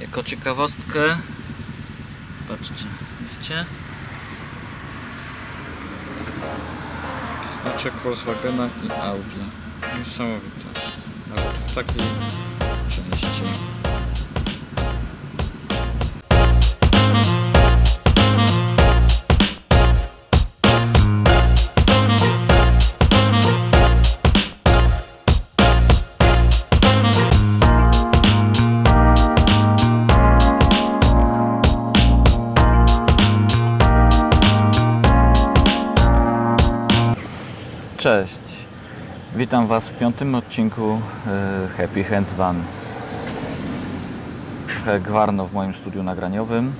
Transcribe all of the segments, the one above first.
Jako ciekawostkę, patrzcie, widzicie? Znaczek Volkswagena i Audi. Niesamowite. Nawet w takiej części. Was w piątym odcinku e, Happy Hands Van. Gwarno w moim studiu nagraniowym,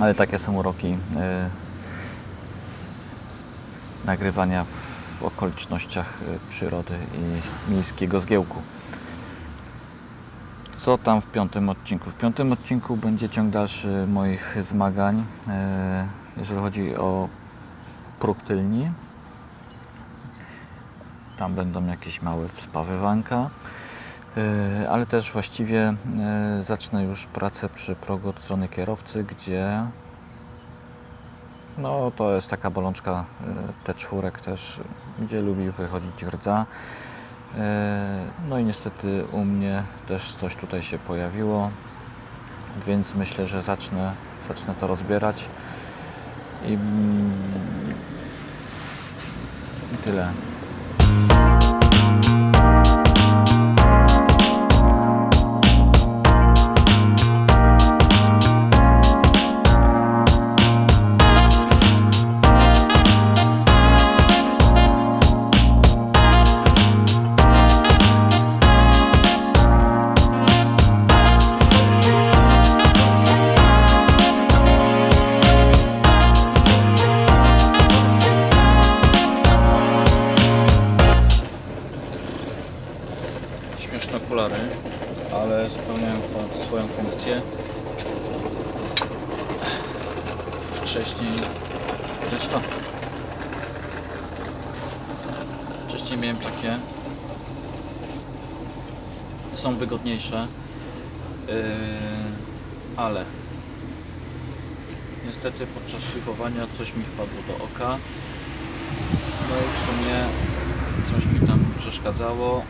ale takie są uroki e, nagrywania w okolicznościach e, przyrody i miejskiego zgiełku. Co tam w piątym odcinku? W piątym odcinku będzie ciąg dalszy moich zmagań, jeżeli chodzi o próg tylni. Tam będą jakieś małe wspawywanka, yy, ale też właściwie yy, zacznę już pracę przy progu od strony kierowcy, gdzie no to jest taka bolączka yy, T4 też, gdzie lubi wychodzić rdza. No i niestety u mnie też coś tutaj się pojawiło, więc myślę, że zacznę, zacznę to rozbierać i, mm, i tyle. Thank you. Takie. Są wygodniejsze, yy, ale niestety podczas szlifowania coś mi wpadło do oka. No i w sumie coś mi tam przeszkadzało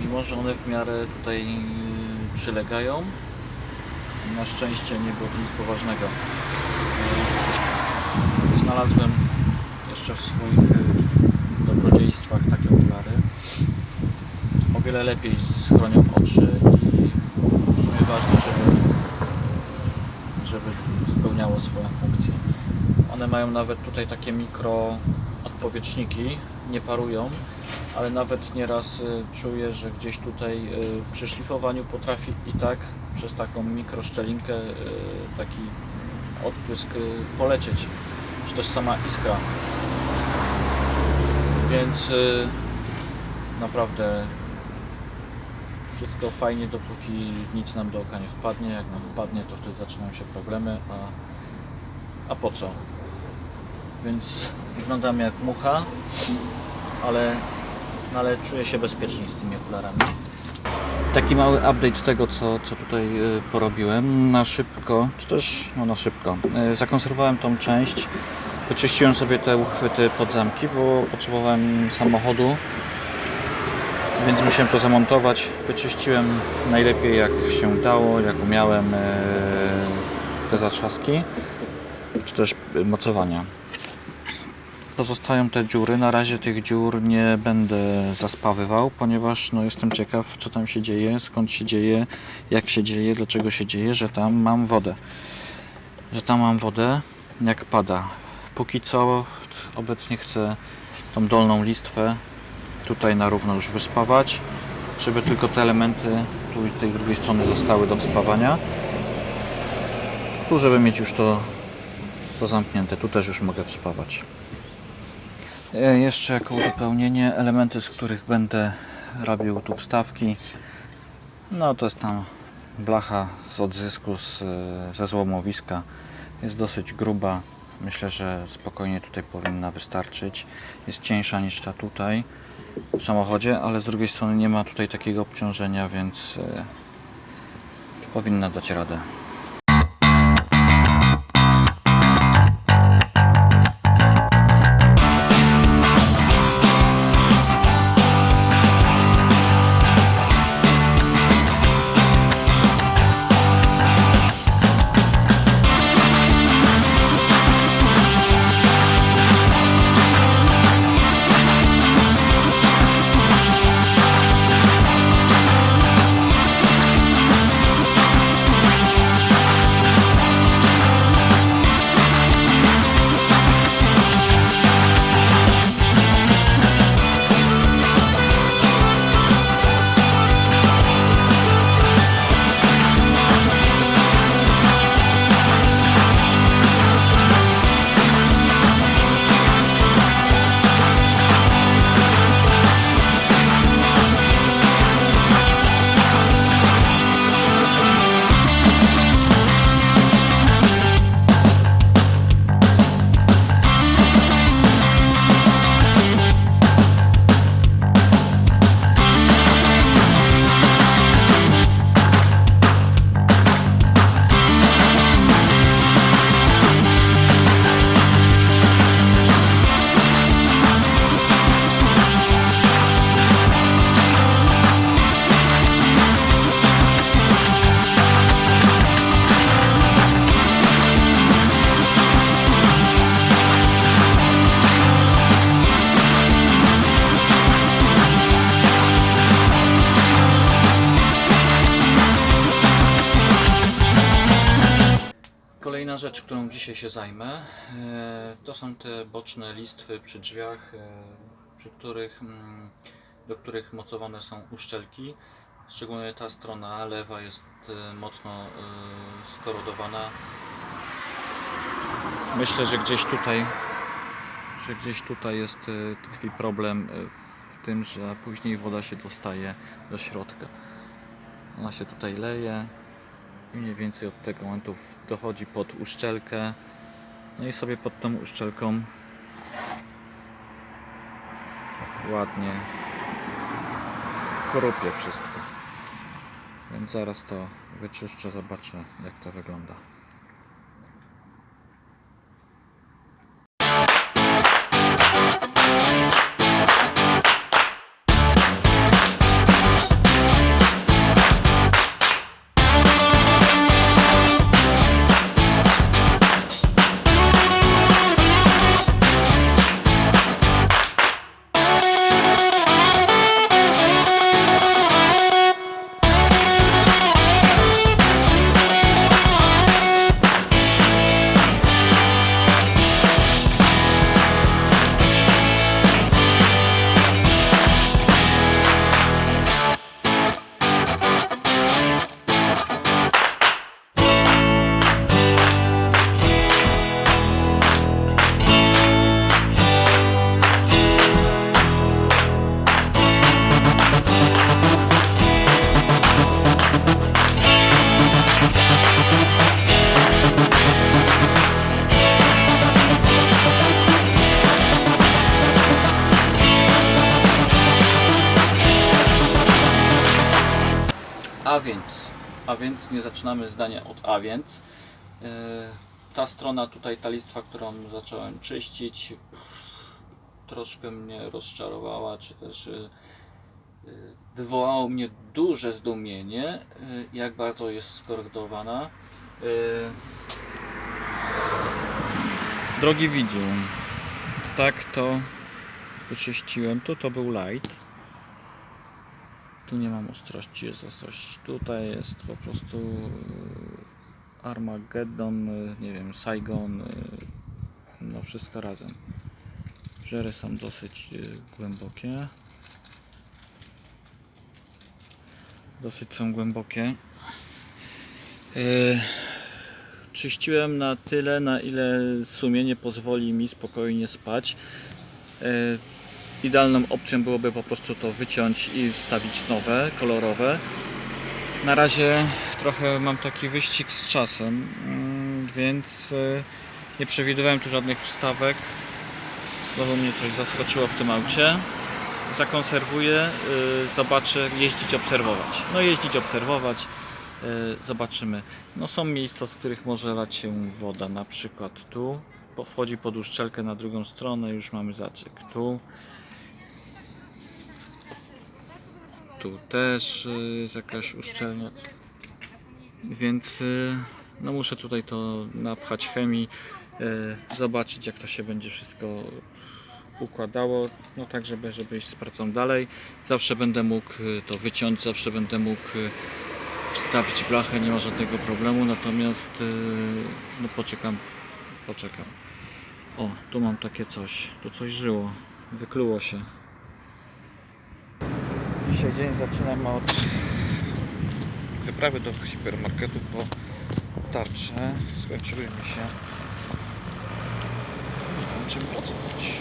mimo że one w miarę tutaj przylegają, na szczęście nie było to nic poważnego. Yy, Znalazłem jeszcze w swoich yy, dobrodziejstwach. O wiele lepiej schronią oczy i w sumie ważne, żeby, żeby spełniało swoją funkcję. One mają nawet tutaj takie mikro odpowietrzniki, nie parują, ale nawet nieraz y, czuję, że gdzieś tutaj y, przy szlifowaniu potrafi i tak przez taką mikroszczelinkę y, taki odprysk y, polecieć, czy też sama iskra. Więc naprawdę wszystko fajnie, dopóki nic nam do oka nie wpadnie. Jak nam wpadnie, to wtedy zaczynają się problemy, a, a po co? Więc wyglądam jak mucha, ale no ale czuję się bezpieczniej z tymi okularami. Taki mały update tego, co, co tutaj y, porobiłem. Na szybko, czy też no na szybko, y, zakonserwowałem tą część. Wyczyściłem sobie te uchwyty pod zamki, bo potrzebowałem samochodu, więc musiałem to zamontować. Wyczyściłem najlepiej jak się dało, jak umiałem y, te zatrzaski, czy też mocowania pozostają te dziury. Na razie tych dziur nie będę zaspawywał, ponieważ no, jestem ciekaw, co tam się dzieje, skąd się dzieje, jak się dzieje, dlaczego się dzieje, że tam mam wodę. Że tam mam wodę, jak pada. Póki co obecnie chcę tą dolną listwę tutaj na równo już wyspawać, żeby tylko te elementy tu i tej drugiej strony zostały do wspawania. Tu, żeby mieć już to, to zamknięte, tu też już mogę wspawać. E, Jeszcze jako uzupełnienie elementy, z których będę robił tu wstawki. No to jest tam blacha z odzysku z, ze złomowiska. Jest dosyć gruba. Myślę, że spokojnie tutaj powinna wystarczyć. Jest cieńsza niż ta tutaj w samochodzie, ale z drugiej strony nie ma tutaj takiego obciążenia, więc e, Powinna dać radę. Się zajmę, e, to są te boczne listwy przy drzwiach, e, przy których, mm, do których mocowane są uszczelki. Szczególnie ta strona lewa jest e, mocno skorodowana. Myślę, że gdzieś tutaj, że gdzieś tutaj jest tkwi problem w tym, że później woda się dostaje do środka. Ona się tutaj leje, mniej więcej od tego momentu dochodzi pod uszczelkę. No i sobie pod tą uszczelką ładnie chrupie wszystko. Więc zaraz to wyczyszczę, zobaczę jak to wygląda. A więc, a więc nie zaczynamy zdania od a więc. Yy, Ta strona tutaj, ta listwa, którą zacząłem czyścić, troszkę mnie rozczarowała, czy też yy, yy, wywołało mnie duże zdumienie, jak bardzo jest skorodowana. Yy, Drogi widzu, tak to wyczyściłem. Tu to był light. Tu nie mam ostrości, jest ostrość. Tutaj jest po prostu e, Armageddon, e, nie wiem, Saigon, e, no wszystko razem. Żery są dosyć głębokie. Dosyć są głębokie. Czyściłem na tyle, na ile sumienie pozwoli mi spokojnie spać. Idealną opcją byłoby po prostu to wyciąć i wstawić nowe, kolorowe. Na razie trochę mam taki wyścig z czasem, mm, więc e, nie przewidywałem tu żadnych wstawek. Znowu mnie coś zaskoczyło w tym aucie. Zakonserwuję, y, zobaczę, jeździć, obserwować. No jeździć, obserwować. zobaczymy. No są miejsca, z których może lać się woda, na przykład tu, wchodzi pod uszczelkę na drugą stronę, już mamy zaciek. Tu, tu też y, jest jakaś uszczelnia. Więc y, no muszę tutaj to napchać chemii, y, zobaczyć jak to się będzie wszystko układało, no tak żeby, żeby iść z pracą dalej. Zawsze będę mógł to wyciąć, zawsze będę mógł wstawić blachę, nie ma żadnego problemu, natomiast no poczekam, poczekam. O, tu mam takie coś, tu coś żyło, wykluło się. Dzisiaj dzień zaczynam od wyprawy do hipermarketu po tarczę. Skończyły mi się. Nie mam czym pracować.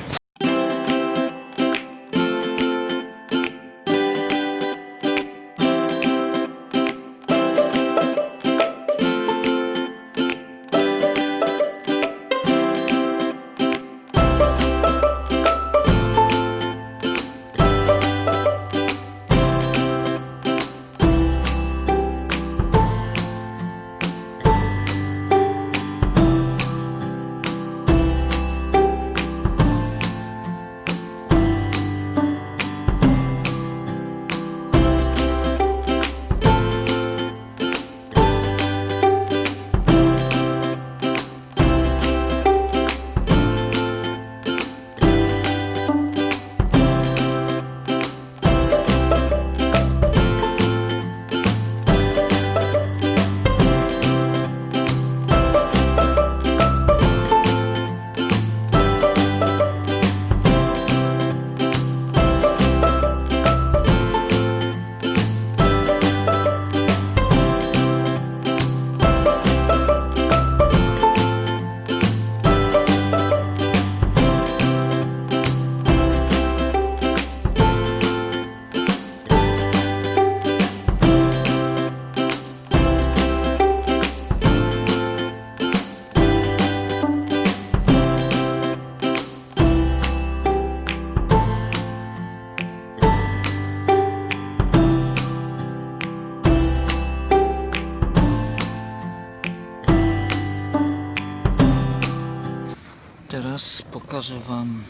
Teraz pokażę Wam,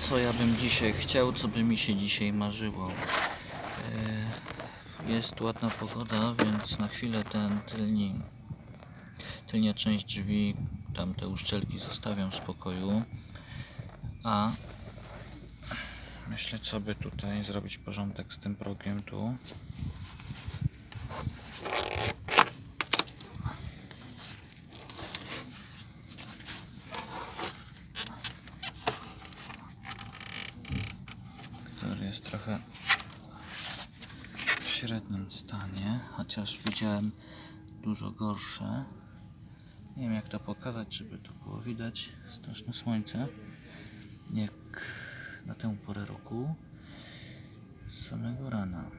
co ja bym dzisiaj chciał, co by mi się dzisiaj marzyło. E, Jest ładna pogoda, więc na chwilę ten tylni, tylnia część drzwi, tam te uszczelki zostawiam w spokoju. A myślę, co by tutaj zrobić porządek z tym progiem tu. Jest trochę w średnim stanie, chociaż widziałem dużo gorsze. Nie wiem jak to pokazać, żeby to było widać. Straszne słońce, jak na tę porę roku z samego rana.